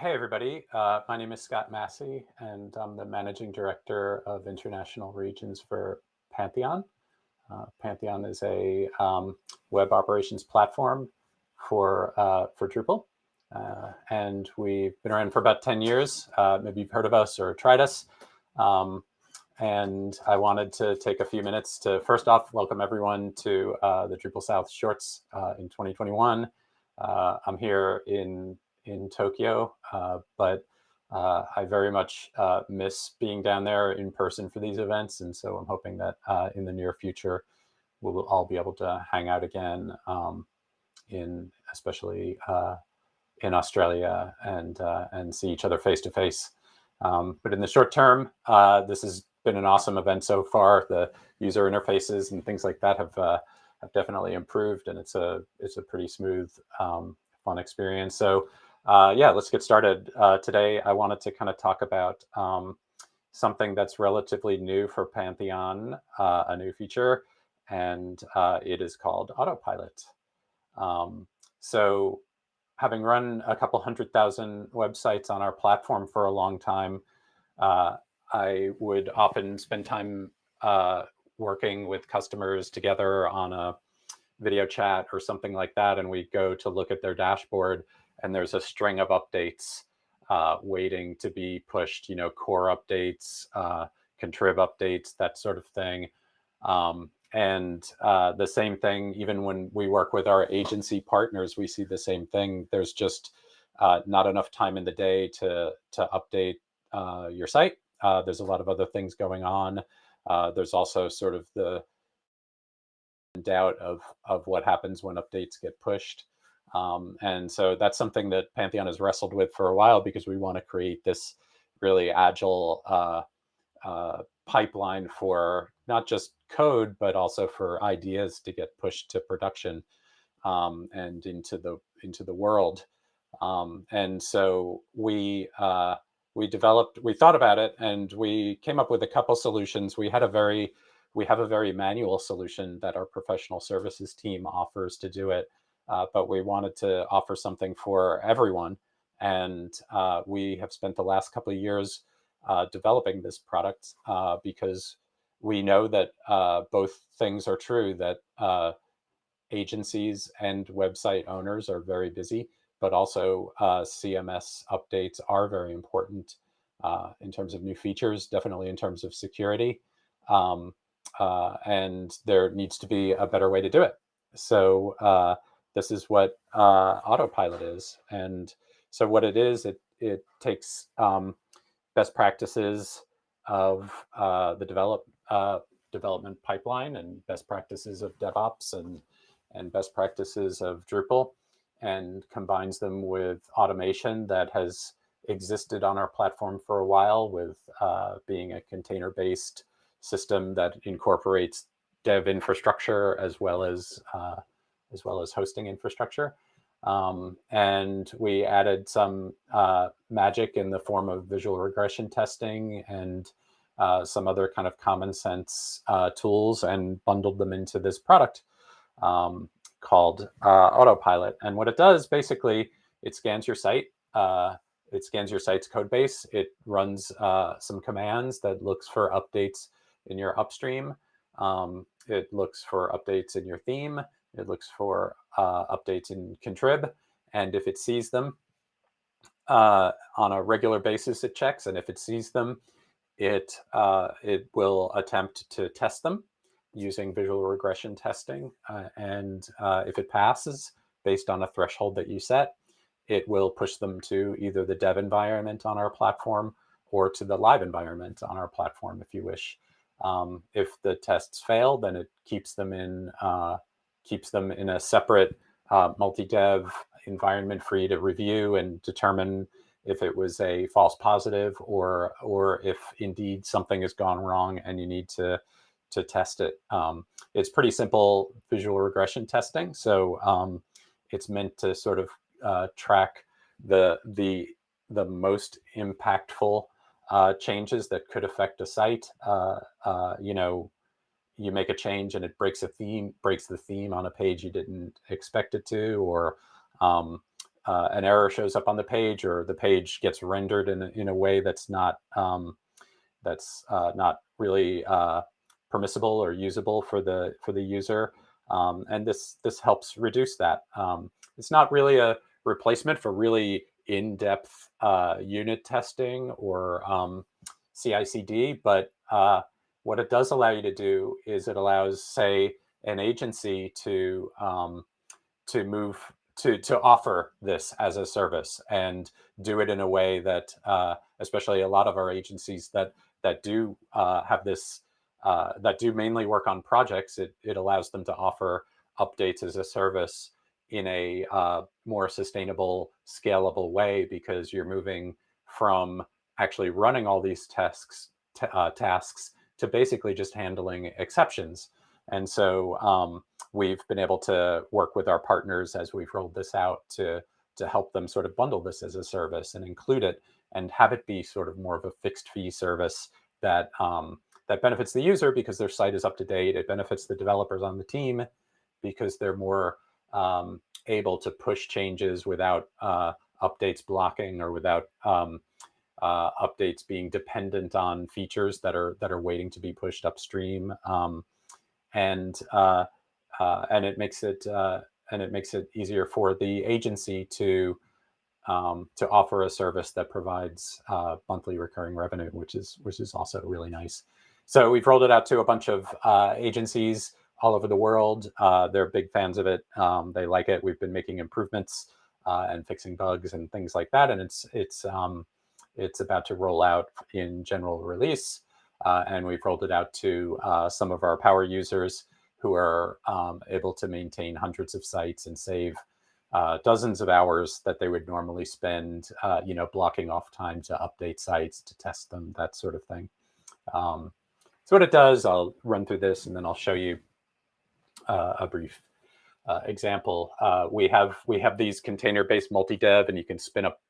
Hey, everybody. Uh, my name is Scott Massey, and I'm the Managing Director of International Regions for Pantheon. Uh, Pantheon is a um, web operations platform for, uh, for Drupal. Uh, and we've been around for about 10 years. Uh, maybe you've heard of us or tried us. Um, and I wanted to take a few minutes to first off welcome everyone to uh, the Drupal South Shorts in 2021. I'm here in in Tokyo, uh, but uh, I very much uh, miss being down there in person for these events. And so I'm hoping that in the near future, we'll all be able to hang out again um, in especially in Australia and and see each other face to face. Um, but in the short term, uh, this has been an awesome event so far. The user interfaces and things like that have uh, have definitely improved, and it's a it's a pretty smooth, um, fun experience. So uh, yeah, let's get started. Uh, today, I wanted to kind of talk about um, something that's relatively new for Pantheon, uh, a new feature, and uh, it is called Autopilot. Um, so having run a couple hundred thousand websites on our platform for a long time, uh, I would often spend time uh, working with customers together on a video chat or something like that, and we go to look at their dashboard and there's a string of updates uh, waiting to be pushed, you know, core updates, uh, contrib updates, that sort of thing. Um, and uh, the same thing, even when we work with our agency partners, we see the same thing. There's just uh, not enough time in the day to, to update uh, your site. Uh, there's a lot of other things going on. there's also sort of the doubt of, of what happens when updates get pushed. Um, and so that's something that Pantheon has wrestled with for a while because we want to create this really agile uh, uh, pipeline for not just code, but also for ideas to get pushed to production um, and into the into the world. Um, and so we uh, we developed, we thought about it, and we came up with a couple solutions. We had a very we have a very manual solution that our professional services team offers to do it uh, but we wanted to offer something for everyone. And uh, we have spent the last couple of years uh, developing this product uh, because we know that uh, both things are true, that uh, agencies and website owners are very busy, but also CMS updates are very important in terms of new features, definitely in terms of security. Um, and there needs to be a better way to do it. So this is what uh, autopilot is. And so what it is, it, it takes um, best practices of uh, the develop, uh, development pipeline and best practices of DevOps and, and best practices of Drupal and combines them with automation that has existed on our platform for a while with uh, being a container-based system that incorporates dev infrastructure as well as uh, as well as hosting infrastructure. Um, and we added some uh, magic in the form of visual regression testing and uh, some other kind of common sense uh, tools and bundled them into this product um, called uh, Autopilot. And what it does, basically, it scans your site. Uh, it scans your site's code base. It runs uh, some commands that looks for updates in your upstream. Um, it looks for updates in your theme. It looks for uh, updates in contrib. And if it sees them uh, on a regular basis, it checks. And if it sees them, it, uh, it will attempt to test them using visual regression testing. Uh, and uh, if it passes based on a threshold that you set, it will push them to either the dev environment on our platform or to the live environment on our platform if you wish. Um, if the tests fail, then it keeps them in uh, keeps them in a separate uh, multi-dev environment for you to review and determine if it was a false positive or or if indeed something has gone wrong and you need to to test it. Um, it's pretty simple visual regression testing. So um, it's meant to sort of uh, track the the the most impactful uh, changes that could affect a site. Uh, uh you know, you make a change and it breaks a theme, breaks the theme on a page you didn't expect it to, or um, uh, an error shows up on the page or the page gets rendered in a, in a way that's not um, that's uh, not really uh, permissible or usable for the for the user. Um, and this this helps reduce that. Um, it's not really a replacement for really in-depth uh, unit testing or um, CI/CD, but uh, what it does allow you to do is it allows, say, an agency to um, to move to to offer this as a service and do it in a way that, uh, especially a lot of our agencies that that do uh, have this uh, that do mainly work on projects, it it allows them to offer updates as a service in a uh, more sustainable, scalable way because you're moving from actually running all these tasks uh, tasks to basically just handling exceptions. And so um, we've been able to work with our partners as we've rolled this out to, to help them sort of bundle this as a service and include it and have it be sort of more of a fixed fee service that um, that benefits the user because their site is up to date. It benefits the developers on the team because they're more um, able to push changes without uh, updates blocking or without um, uh, updates being dependent on features that are that are waiting to be pushed upstream, um, and uh, uh, and it makes it uh, and it makes it easier for the agency to um, to offer a service that provides uh, monthly recurring revenue, which is which is also really nice. So we've rolled it out to a bunch of uh, agencies all over the world. they're big fans of it. Um, they like it. We've been making improvements and fixing bugs and things like that, and it's it's um, it's about to roll out in general release, uh, and we've rolled it out to uh, some of our power users who are um, able to maintain hundreds of sites and save uh, dozens of hours that they would normally spend, uh, you know, blocking off time to update sites, to test them, that sort of thing. Um, so what it does, I'll run through this and then I'll show you uh, a brief uh, example. we have we have these container-based multi-dev, and you can spin up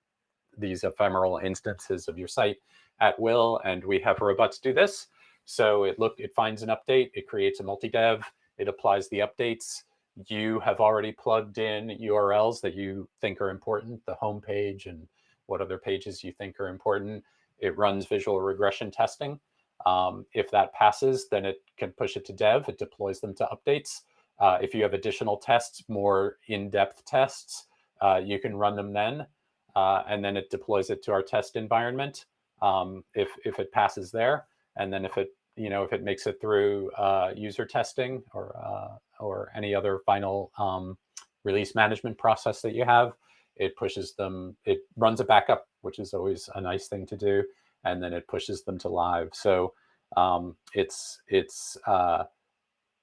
these ephemeral instances of your site at will. And we have robots do this. So it look, it finds an update, it creates a multi-dev, it applies the updates. You have already plugged in URLs that you think are important, the home page and what other pages you think are important. It runs visual regression testing. Um, if that passes, then it can push it to dev. It deploys them to updates. Uh, if you have additional tests, more in-depth tests, uh, you can run them then uh, and then it deploys it to our test environment um, if, if it passes there. And then if it, you know, if it makes it through uh, user testing or, uh, or any other final um, release management process that you have, it pushes them, it runs a backup, which is always a nice thing to do. And then it pushes them to live. So um, it's, it's, uh,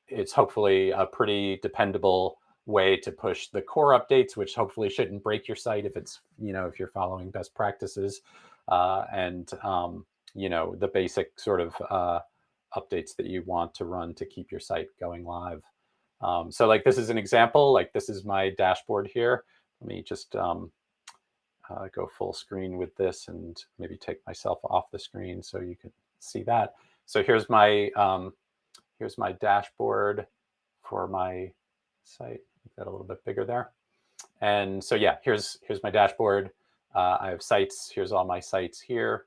it's hopefully a pretty dependable way to push the core updates, which hopefully shouldn't break your site if it's, you know, if you're following best practices uh, and, um, you know, the basic sort of uh, updates that you want to run to keep your site going live. Um, so like this is an example, like this is my dashboard here. Let me just um, uh, go full screen with this and maybe take myself off the screen so you can see that. So here's my um, here's my dashboard for my site that a little bit bigger there. And so yeah, here's here's my dashboard. Uh, I have sites. Here's all my sites here.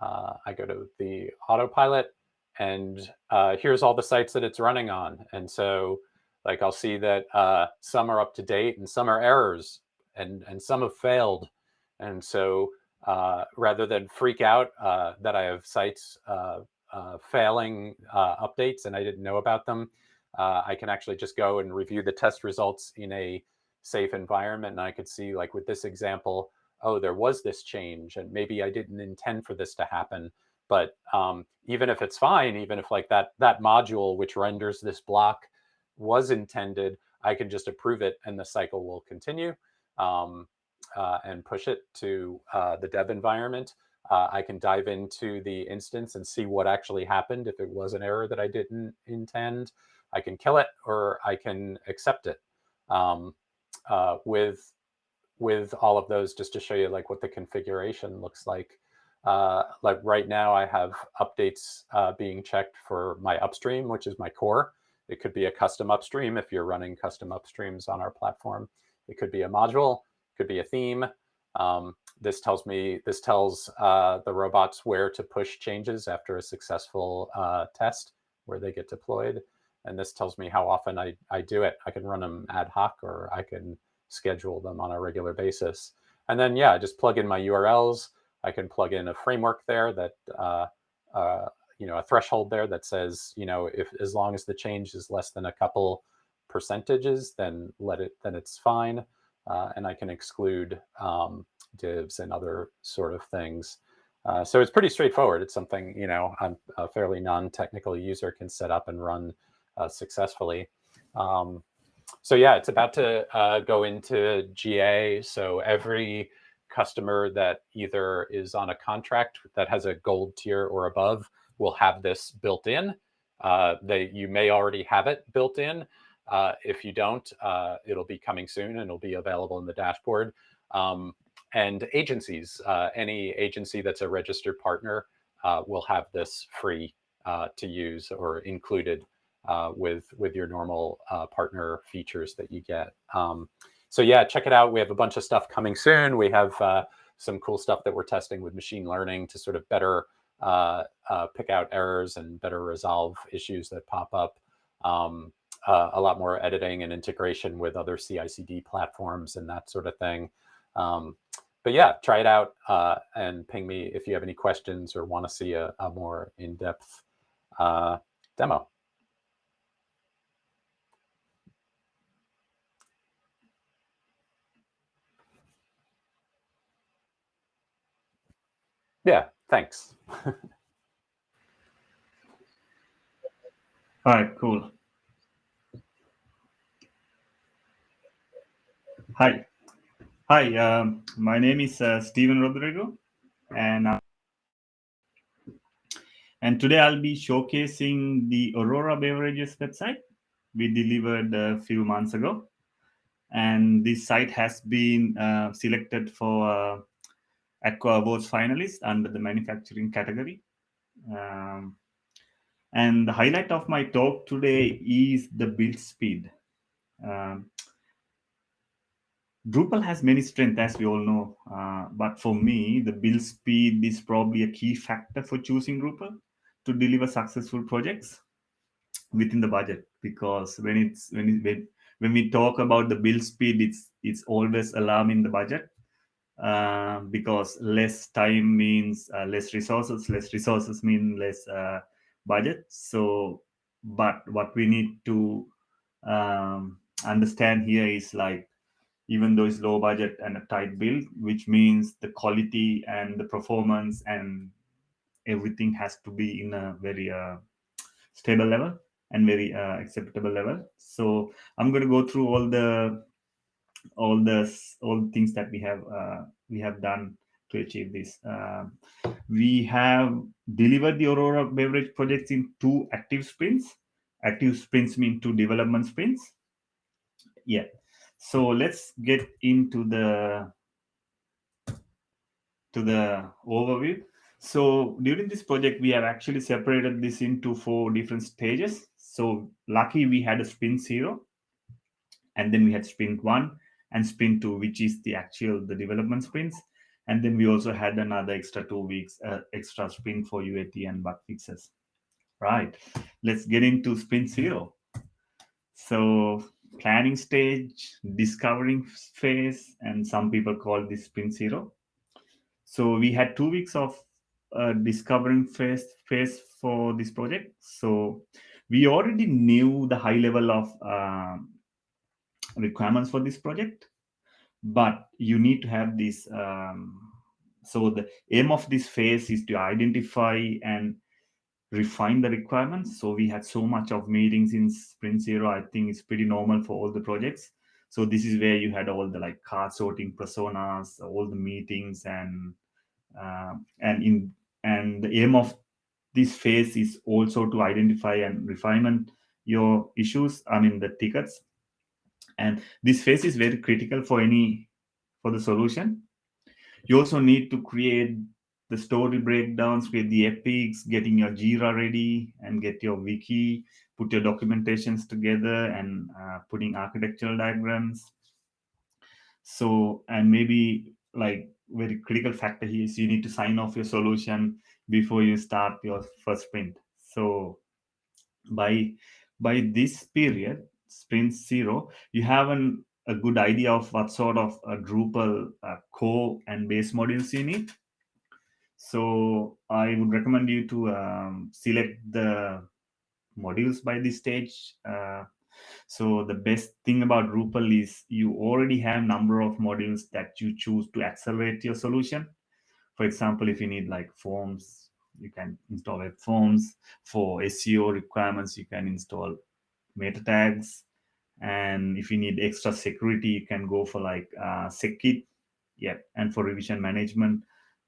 Uh, I go to the autopilot and uh, here's all the sites that it's running on. And so like I'll see that uh, some are up to date and some are errors and, and some have failed. And so uh, rather than freak out uh, that I have sites failing updates and I didn't know about them, uh, I can actually just go and review the test results in a safe environment. And I could see like with this example, oh, there was this change and maybe I didn't intend for this to happen. But um, even if it's fine, even if like that, that module which renders this block was intended, I can just approve it and the cycle will continue um, uh, and push it to uh, the dev environment. Uh, I can dive into the instance and see what actually happened if it was an error that I didn't intend. I can kill it or I can accept it um, uh, with with all of those just to show you like what the configuration looks like. Uh, like right now I have updates uh, being checked for my upstream, which is my core. It could be a custom upstream if you're running custom upstreams on our platform. It could be a module. could be a theme. Um, this tells me, this tells uh, the robots where to push changes after a successful uh, test where they get deployed. And this tells me how often I, I do it. I can run them ad hoc or I can schedule them on a regular basis. And then, yeah, just plug in my URLs. I can plug in a framework there that, uh, uh, you know, a threshold there that says, you know, if as long as the change is less than a couple percentages, then let it, then it's fine. Uh, and I can exclude um, divs and other sort of things. Uh, so it's pretty straightforward. It's something, you know, I'm a fairly non-technical user can set up and run uh, successfully. Um, so yeah, it's about to uh, go into GA. So every customer that either is on a contract that has a gold tier or above will have this built in. Uh, they, you may already have it built in. Uh, if you don't, uh, it'll be coming soon and it'll be available in the dashboard. Um, and agencies, uh, any agency that's a registered partner uh, will have this free uh, to use or included uh, with, with your normal uh, partner features that you get. Um, so yeah, check it out. We have a bunch of stuff coming soon. We have uh, some cool stuff that we're testing with machine learning to sort of better pick out errors and better resolve issues that pop up. Um, a lot more editing and integration with other CI/CD platforms and that sort of thing. Um, but yeah, try it out uh, and ping me if you have any questions or want to see a, a more in-depth uh, demo. Yeah, thanks. All right, cool. Hi. Hi, um, my name is uh, Steven Rodrigo, and uh, and today I'll be showcasing the Aurora Beverages website we delivered a few months ago, and this site has been uh, selected for uh, Acquia Awards finalist under the manufacturing category. Um, and the highlight of my talk today is the build speed. Um, Drupal has many strengths, as we all know. Uh, but for me, the build speed is probably a key factor for choosing Drupal to deliver successful projects within the budget. Because when it's when it, when when we talk about the build speed, it's it's always alarming the budget uh, because less time means uh, less resources. Less resources mean less uh, budget. So, but what we need to um, understand here is like even though it's low budget and a tight build, which means the quality and the performance and everything has to be in a very uh, stable level and very uh, acceptable level. So I'm going to go through all the all the all things that we have uh, we have done to achieve this. Um, we have delivered the Aurora beverage projects in two active sprints. Active sprints mean two development sprints. Yeah, so let's get into the to the overview. So during this project, we have actually separated this into four different stages. So lucky we had a sprint zero, and then we had sprint one and sprint two, which is the actual the development sprints. And then we also had another extra two weeks, uh, extra sprint for UAT and bug fixes. Right, let's get into sprint zero. So planning stage, discovering phase, and some people call this sprint zero. So we had two weeks of uh, discovering phase phase for this project. So we already knew the high level of uh, requirements for this project, but you need to have this. Um, so the aim of this phase is to identify and refine the requirements. So we had so much of meetings in Sprint Zero. I think it's pretty normal for all the projects. So this is where you had all the like card sorting personas, all the meetings, and uh, and in and the aim of this phase is also to identify and refine your issues. I mean the tickets, and this phase is very critical for any for the solution. You also need to create the story breakdowns, create the epics, getting your Jira ready and get your wiki, put your documentations together and uh, putting architectural diagrams. So, and maybe like very critical factor here is you need to sign off your solution before you start your first sprint. So by by this period, sprint zero, you have an, a good idea of what sort of a Drupal uh, core and base modules you need. So I would recommend you to um, select the modules by this stage. Uh, so the best thing about Drupal is you already have number of modules that you choose to accelerate your solution. For example, if you need like forms, you can install web forms. For SEO requirements, you can install meta tags. And if you need extra security, you can go for like uh, SecKit. Yeah, and for revision management,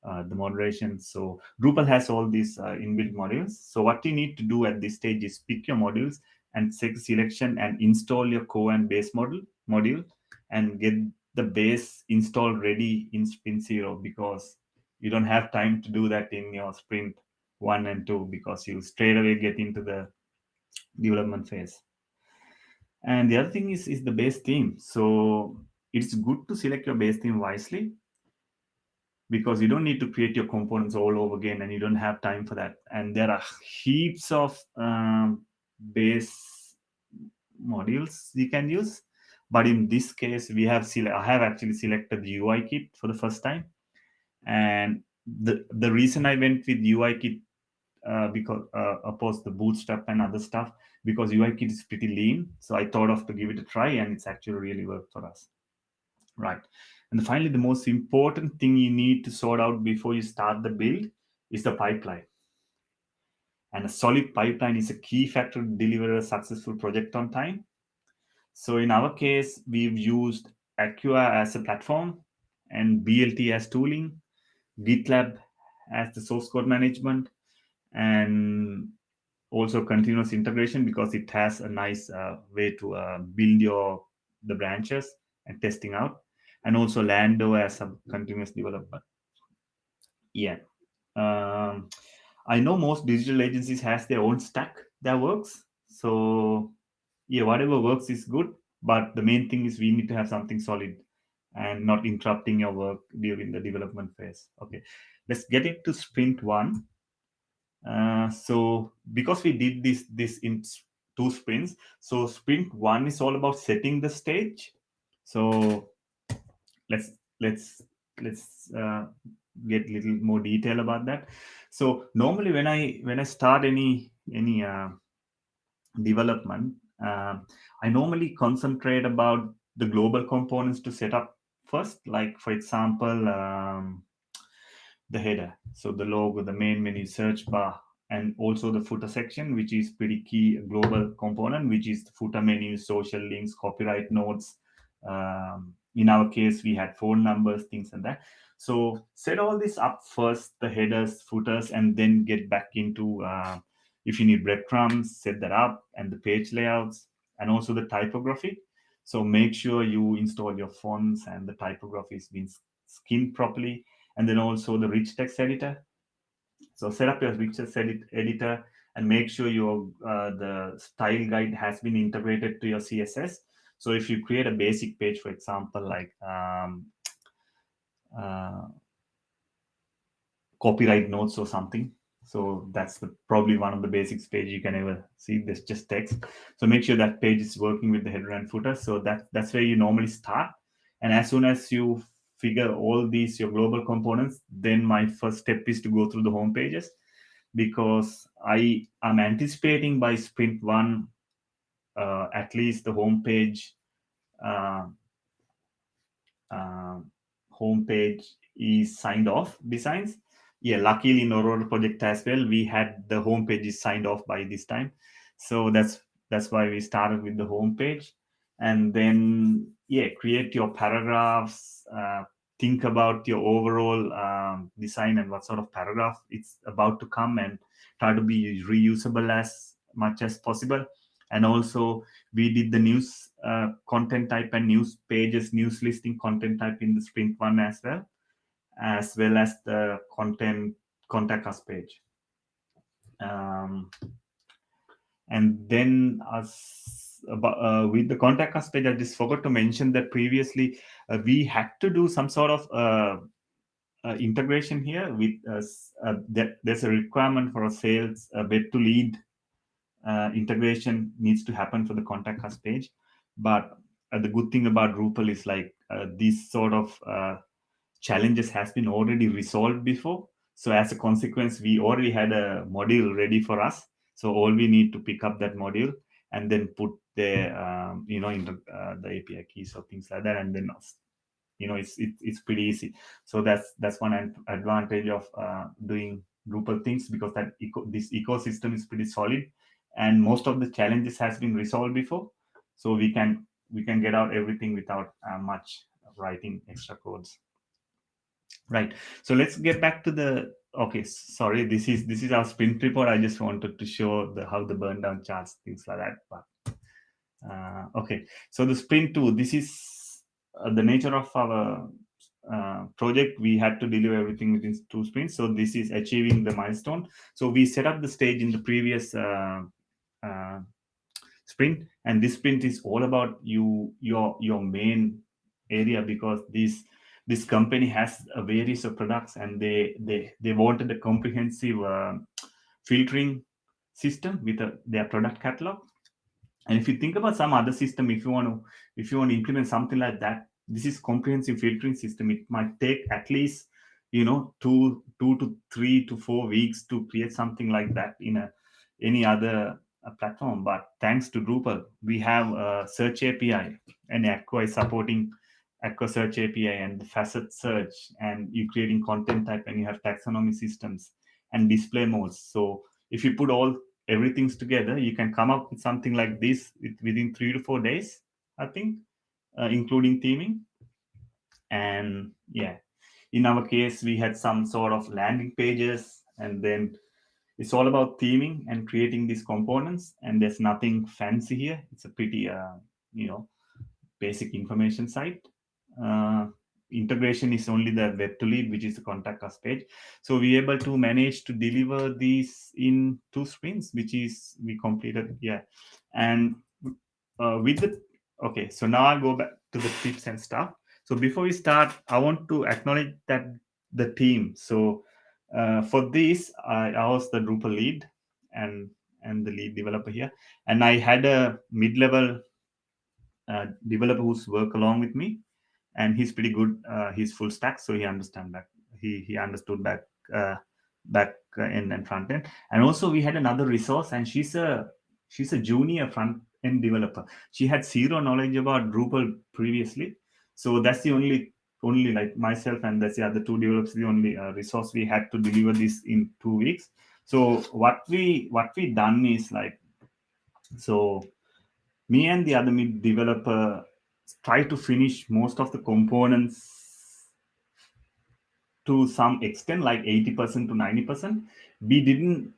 uh, the moderation. So Drupal has all these uh, inbuilt modules. So what you need to do at this stage is pick your modules and selection and install your core and base model module and get the base installed ready in sprint zero because you don't have time to do that in your sprint one and two because you straight away get into the development phase. And the other thing is, is the base theme. So it's good to select your base theme wisely because you don't need to create your components all over again and you don't have time for that. And there are heaps of um, base modules you can use. But in this case, we have I have actually selected the UI kit for the first time. And the, the reason I went with UI kit uh, because uh, opposed the bootstrap and other stuff because UI kit is pretty lean. So I thought of to give it a try and it's actually really worked for us. Right. And finally, the most important thing you need to sort out before you start the build is the pipeline. And a solid pipeline is a key factor to deliver a successful project on time. So in our case, we've used Acquia as a platform and BLT as tooling, GitLab as the source code management, and also continuous integration because it has a nice uh, way to uh, build your the branches and testing out and also Lando as a continuous development. Yeah. Um, I know most digital agencies has their own stack that works. So yeah, whatever works is good. But the main thing is we need to have something solid and not interrupting your work during the development phase. Okay, let's get into sprint one. Uh, so because we did this this in two sprints, so sprint one is all about setting the stage. So let's let's let's uh, get a little more detail about that so normally when i when i start any any uh, development uh, i normally concentrate about the global components to set up first like for example um, the header. So the logo the main menu search bar and also the footer section which is pretty key global component which is the footer menu social links copyright notes. Um, in our case we had phone numbers things and that. So set all this up first the headers footers and then get back into uh, if you need breadcrumbs set that up and the page layouts and also the typography. So make sure you install your fonts and the typography is being skinned properly and then also the rich text editor so set up your rich text edit editor and make sure your uh, the style guide has been integrated to your css so if you create a basic page, for example, like um, uh, copyright notes or something, so that's the, probably one of the basics page you can ever see. This just text. So make sure that page is working with the header and footer. So that that's where you normally start. And as soon as you figure all these your global components, then my first step is to go through the home pages because I am anticipating by sprint one uh, at least the homepage uh, uh, homepage is signed off designs. Yeah, luckily in Aurora project as well, we had the homepage is signed off by this time. So that's that's why we started with the homepage. And then, yeah, create your paragraphs, uh, think about your overall um, design and what sort of paragraph it's about to come and try to be reusable as much as possible. And also we did the news uh, content type and news pages news listing content type in the sprint one as well as well as the content contact us page. Um, and then us about uh, with the contact us page, I just forgot to mention that previously uh, we had to do some sort of uh, uh integration here with us. Uh, that there's a requirement for a sales web to lead integration needs to happen for the contact us page. But the good thing about Drupal is like this sort of challenges has been already resolved before. So as a consequence, we already had a module ready for us. So all we need to pick up that module and then put the um, you know in the, uh, the API keys or things like that, and then you know it's it, it's pretty easy. So that's that's one advantage of uh, doing Drupal things because that eco this ecosystem is pretty solid, and most of the challenges has been resolved before. So we can we can get out everything without uh, much writing extra codes right so let's get back to the okay sorry this is this is our sprint report i just wanted to show the how the burn down charts things like that but uh, okay. So the sprint two this is uh, the nature of our uh, project. We had to deliver everything within two sprints. So this is achieving the milestone. So we set up the stage in the previous uh, uh, sprint. And this sprint is all about you your your main area because this this company has a various of products and they they they wanted a comprehensive uh, filtering system with a, their product catalog and if you think about some other system if you want to if you want to implement something like that this is comprehensive filtering system it might take at least you know two two to three to four weeks to create something like that in a any other uh, platform but thanks to drupal we have a search api and Acquia is supporting Acquia Search API and the facet search, and you're creating content type and you have taxonomy systems and display modes. So if you put all everything together, you can come up with something like this within three to four days, I think, uh, including theming. And yeah, in our case, we had some sort of landing pages and then it's all about theming and creating these components and there's nothing fancy here. It's a pretty, uh, you know, basic information site uh, integration is only the web to lead, which is the contact us page. So we able to manage to deliver these in two sprints, which is we completed. Yeah. And uh, with the, okay, so now I'll go back to the tips and stuff. So before we start, I want to acknowledge that the team. So uh, for this, I, I was the Drupal lead and and the lead developer here. And I had a mid-level uh, developer who's work along with me and he's pretty good. Uh, he's full stack, so he understand back. He he understood back uh, back end and front end. And also we had another resource, and she's a she's a junior front end developer. She had zero knowledge about Drupal previously, so that's the only only like myself and that's the other two developers the only uh, resource we had to deliver this in two weeks. So what we what we done is like so me and the other mid developer try to finish most of the components to some extent, like 80% to 90%. We didn't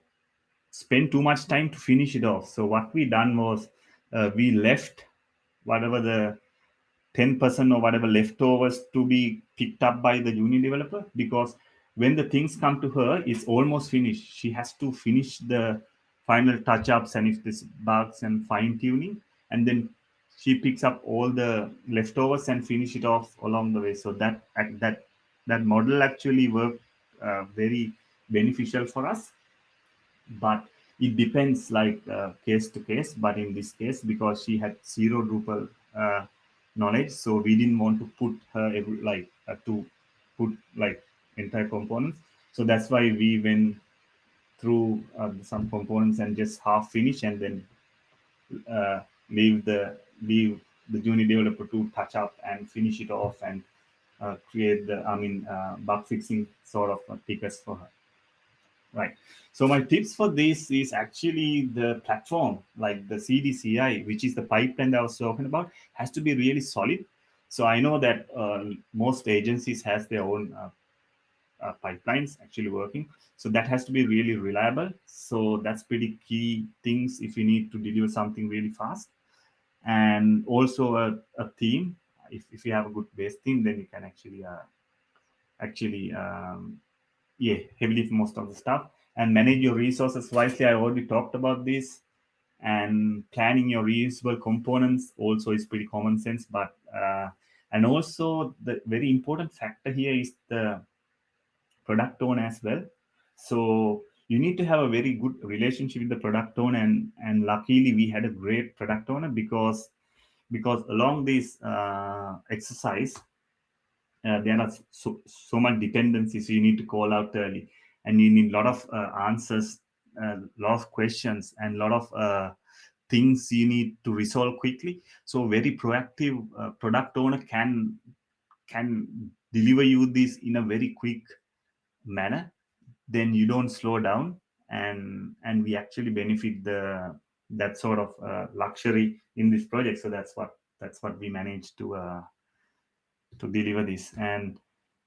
spend too much time to finish it off. So what we done was uh, we left whatever the 10% or whatever leftovers to be picked up by the junior developer because when the things come to her, it's almost finished. She has to finish the final touch-ups and if this bugs and fine-tuning and then she picks up all the leftovers and finish it off along the way. So that that that model actually worked uh, very beneficial for us, but it depends like uh, case to case. But in this case, because she had zero Drupal uh, knowledge, so we didn't want to put her every, like uh, to put like entire components. So that's why we went through uh, some components and just half finish and then uh, leave the leave the junior developer to touch up and finish it off and uh, create the, I mean, uh, bug fixing sort of tickets for her. Right. So my tips for this is actually the platform, like the CDCI, which is the pipeline that I was talking about, has to be really solid. So I know that uh, most agencies has their own uh, uh, pipelines actually working. So that has to be really reliable. So that's pretty key things if you need to deliver something really fast and also a, a theme. If, if you have a good base theme, then you can actually uh, actually um, yeah heavily for most of the stuff and manage your resources wisely. I already talked about this. and planning your reusable components also is pretty common sense but uh, and also the very important factor here is the product owner as well so you need to have a very good relationship with the product owner and and luckily we had a great product owner because because along this uh, exercise uh, there are so, so much dependencies so you need to call out early. And you need a lot of uh, answers a uh, lot of questions and a lot of uh, things you need to resolve quickly. So very proactive uh, product owner can can deliver you this in a very quick manner then you don't slow down and and we actually benefit the that sort of uh, luxury in this project. So that's what that's what we managed to uh, to deliver this. And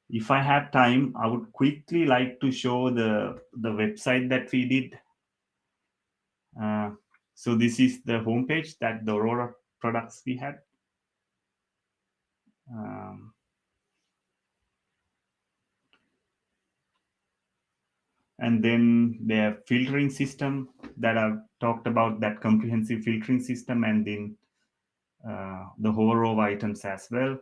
if i have time i would quickly like to show the the website that we did. Uh, so this is the homepage that the aurora products we had. Um, and then they have filtering system that I've talked about that comprehensive filtering system and then uh, the whole row of items as well.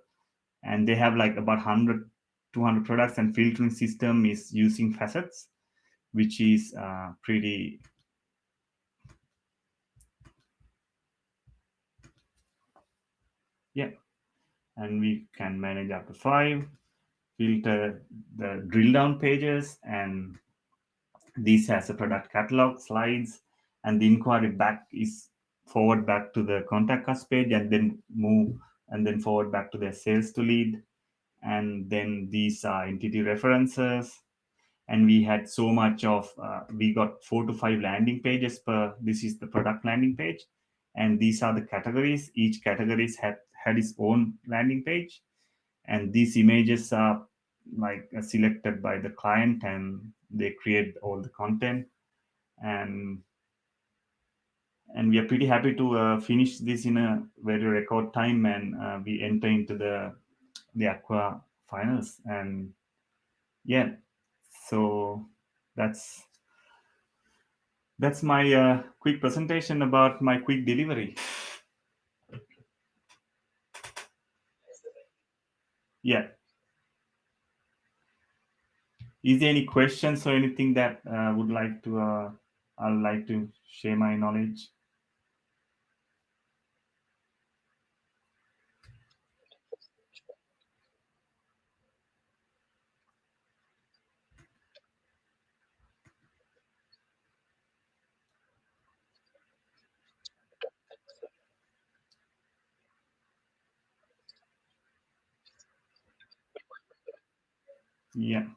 And they have like about 100 200 products and filtering system is using facets which is uh, pretty yeah. And we can manage up to five filter the drill down pages and this has a product catalog slides and the inquiry back is forward back to the contact us page and then move and then forward back to the sales to lead. And then these are entity references. And we had so much of uh, we got four to five landing pages per this is the product landing page. And these are the categories. Each categories had had its own landing page. And these images are like uh, selected by the client and they create all the content. And and we are pretty happy to uh, finish this in a very record time and uh, we enter into the the Acquia finals. And yeah so that's that's my uh, quick presentation about my quick delivery. Yeah is there any questions or anything that uh, would like to uh, I'd like to share my knowledge Yeah.